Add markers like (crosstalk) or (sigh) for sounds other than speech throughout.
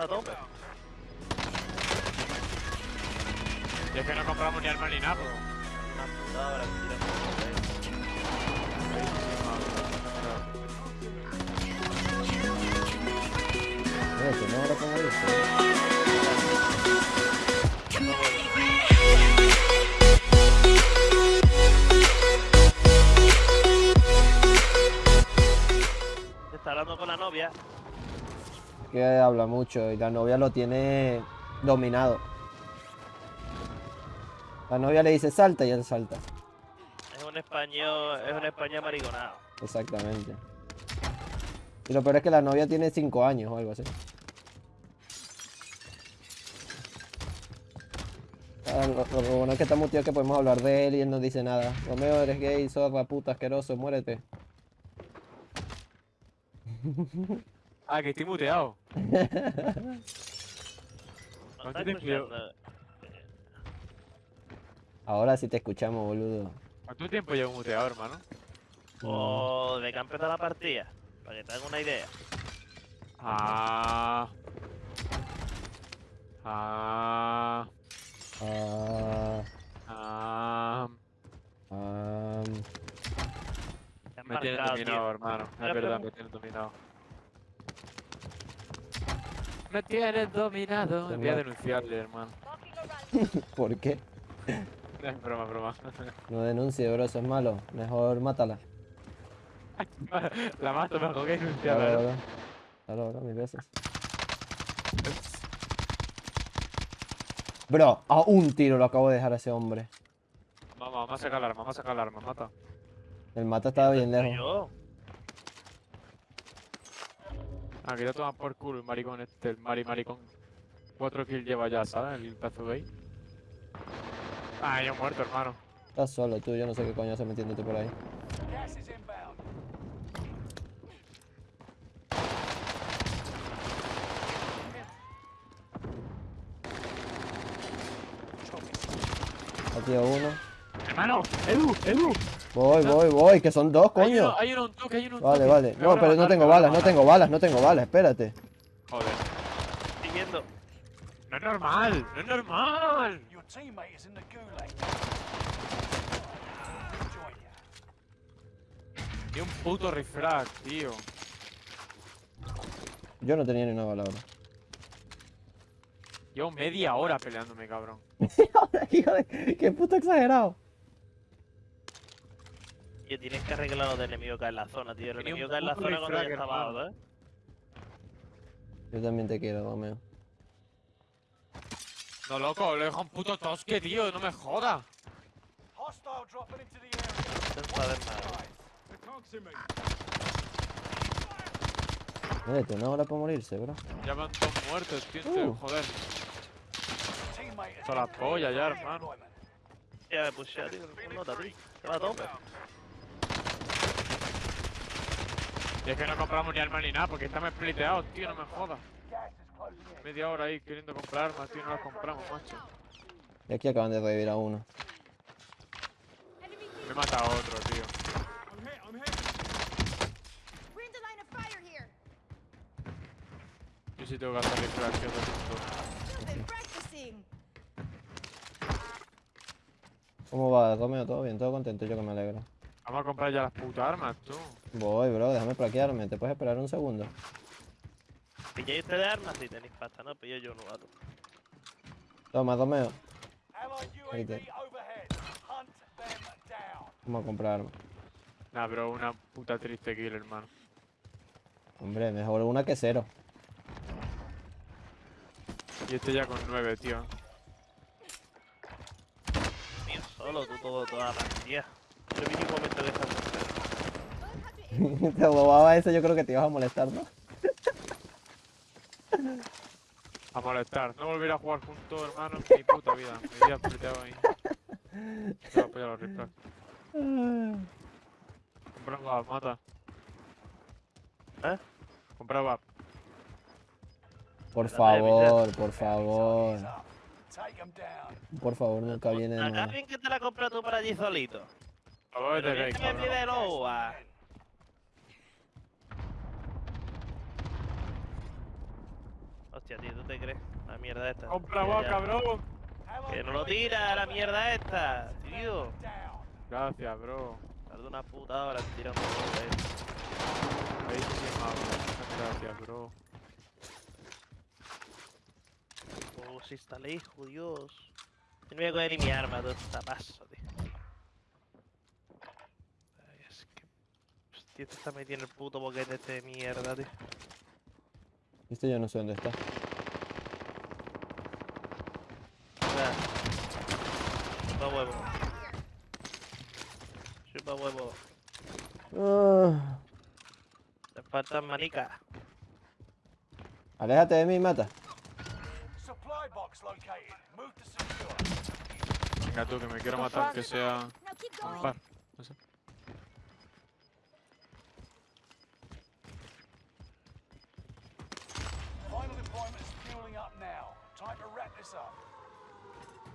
A tope. Y es que no compramos ni arma ni nada, pues. Una putada ahí. Eso, no ahora como. Está hablando con la novia. Que habla mucho y la novia lo tiene dominado. La novia le dice salta y él salta. Es un español, es un español mariconado. Exactamente. Y lo peor es que la novia tiene 5 años o algo así. Ah, Lo, bueno es que está muteado que podemos hablar de él y él no dice nada. Romeo, eres gay, zorra, puta, asqueroso, muérete. (laughs) Ah, que estoy muteado. ¿No ¿Cuánto estás tiempo llevo? escuchando? Ahora sí te escuchamos, boludo. ¿Cuánto tiempo llevo muteado, hermano? O de que ha empezado la partida. Para que te hagan una idea. Ah. Ah. Ah, Ah. ah, Te Me tienes marcado, dominado, tío. hermano. Es verdad, me tienes dominado. Me tienes dominado. Voy a denunciarle, hermano. (laughs) ¿Por qué? (laughs) Es broma, broma. No denuncie, bro, eso es malo. Mejor mátala. (laughs) La mato mejor que Claro, denunciarla. ¿eh? bro. Claro, bro, mil veces. Bro, a un tiro lo acabo de dejar a ese hombre. Vamos, vamos a sacar el arma, vamos a sacar el arma, mata. El mata estaba bien lejos. Yo. Ah, que ya toma por culo el maricón este, el mari maricón. Cuatro kills lleva ya, ¿sabes? El pedazo gay. Ah, yo muerto, hermano. Estás solo tú, yo no sé qué coño hace metiéndote por ahí. Aquí uno. Hermano, Edu, Edu. Voy, voy, voy, que son dos, Hay coño. uno, hay uno un toque, hay uno un Vale, toque. vale. No, pero no tengo balas, no tengo balas, no tengo balas, espérate. Joder. Estoy. No es normal, no es normal. Ni un puto refrag, tío. Yo no tenía ni una bala ahora. Llevo media hora peleándome, cabrón. (laughs) Hijo de... Qué puto exagerado. Y tienes que arreglar lo del enemigo que hay en la zona, tío. El enemigo que hay en la zona cuando ya está abajo, ¿eh? Yo también te quiero, Romeo. No, loco, le dejo un puto tosque, tío, no me joda. Hostile dropping into the area. No saber nada. Muérete, una hora para morirse, bro. Ya van dos muertos, tío, tío, Uh. joder. Son la in polla ya, hermano. Ya me puse, tío. Un nota, tío. Se va a tope. Y es que no compramos ni armas ni nada, porque estamos spliteados, tío, no me jodas. Media hora ahí queriendo comprar armas, tío, no las compramos, macho. Y aquí acaban de revivir a uno. Me mata a otro, tío. Yo sí tengo que hacer. You've been practicing. ¿Cómo va, Romeo? ¿Todo bien? ¿Todo contento? Yo que me alegro. Vamos a comprar ya las putas armas, tú. Voy, bro, déjame plaquearme. ¿Te puedes esperar un segundo? ¿Pilláis ustedes armas? Sí, tenéis pasta, ¿no? Pillo yo un novato. Toma, UAV te-. Vamos a comprar armas. Nah, pero una puta triste kill, hermano. Hombre, mejor una que cero. Y este ya con nueve, tío. Mío, solo, tú todo, toda la partida. Es el mínimo momento to (laughs) te robaba ese, yo creo que te ibas a molestar, ¿no? A molestar. No volver a jugar juntos, hermano, en mi puta vida. Me iría spliteado ahí. Se va a apoyar los refrag. Compra un VAP, mata. ¿Eh? Compra VAP. Por favor, por favor. Por favor, nunca viene de bien que te la compras tú para allí solito. Pero de me cabrón. pide loa. Hostia, tío, ¿tú te crees? La mierda esta. ¡Compra vos, cabrón! Que no lo tira la mierda esta, tío. Gracias, bro. Tarda una puta hora en tirar un de esto. Ahí sí. Muchas gracias, bro. Oh, si está lejos, Dios. Yo no voy a coger ni mi arma, todo está paso, tío. Ay, es que... Hostia, te está metiendo el puto boquete este de mierda, tío. Este yo no sé dónde está. Sea, Chupa huevo. Chupa huevo. Ah, Te faltan manicas. aléjate de mí, mata. Supply box located. Move to secure. Venga tú, que me quiero matar, aunque sea par. No sé. Final deployment is fueling up now. Time to wrap this up.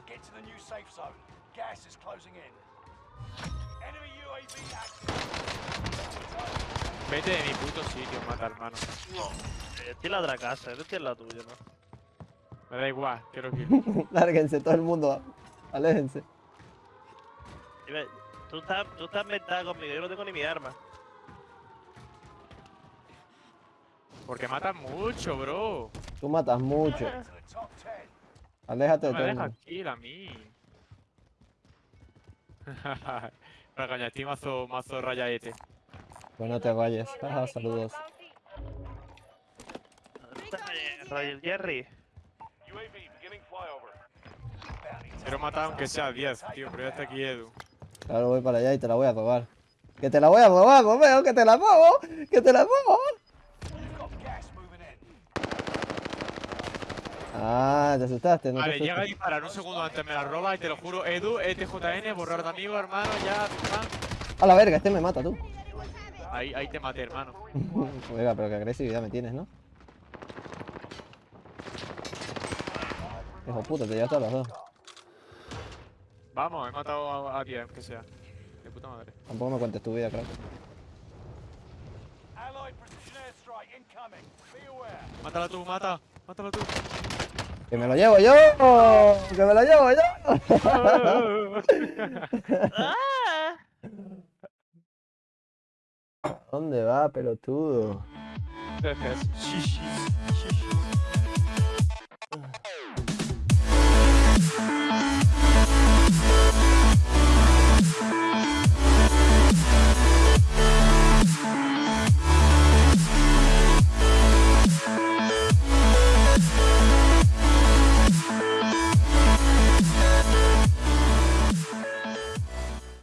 Get to the new safe zone. Gas is closing in. Enemy UAV active. Vete de mi puto sitio, mata, hermano. Eh, Estoy en la otra casa, yo estoy en la tuya, ¿no? Me da igual, quiero que. (laughs) Lárguense todo el mundo. Aléjense. Tú estás, tú estás mentada conmigo, yo no tengo ni mi arma. Porque matan mucho, bro. Tú matas mucho. To the top 10. Aléjate No de me todo kill a mí. (laughs) Para estoy mazo, mazo rayaete. Pues no te vayas. Ajá, saludos. Roger Jerry. Quiero matar aunque sea 10, tío, pero ya está aquí Edu. Claro, voy para allá y te la voy a robar. Que te la voy a robar, Romeo, que te la robo. Que te la robo. You've got gas moving in. Ah, te asustaste, no te Vale, llega a disparar un segundo antes, me la roba y te lo juro, Edu, E ETJN, borrar de amigo, hermano, ya. A la verga, este me mata tú. Ahí, ahí te maté, hermano. (laughs) Oiga, pero qué agresividad me tienes, ¿no? Hijo puta, te llevaste a los dos. Vamos, he matado a, a 10, aunque sea. De puta madre. Tampoco me cuentes tu vida, crack. Allied precision airstrike incoming. Be aware. Mátala tú, mata, mátala tú. ¡Que me lo llevo yo! ¡Que me lo llevo yo! (laughs) ¿Dónde va, pelotudo?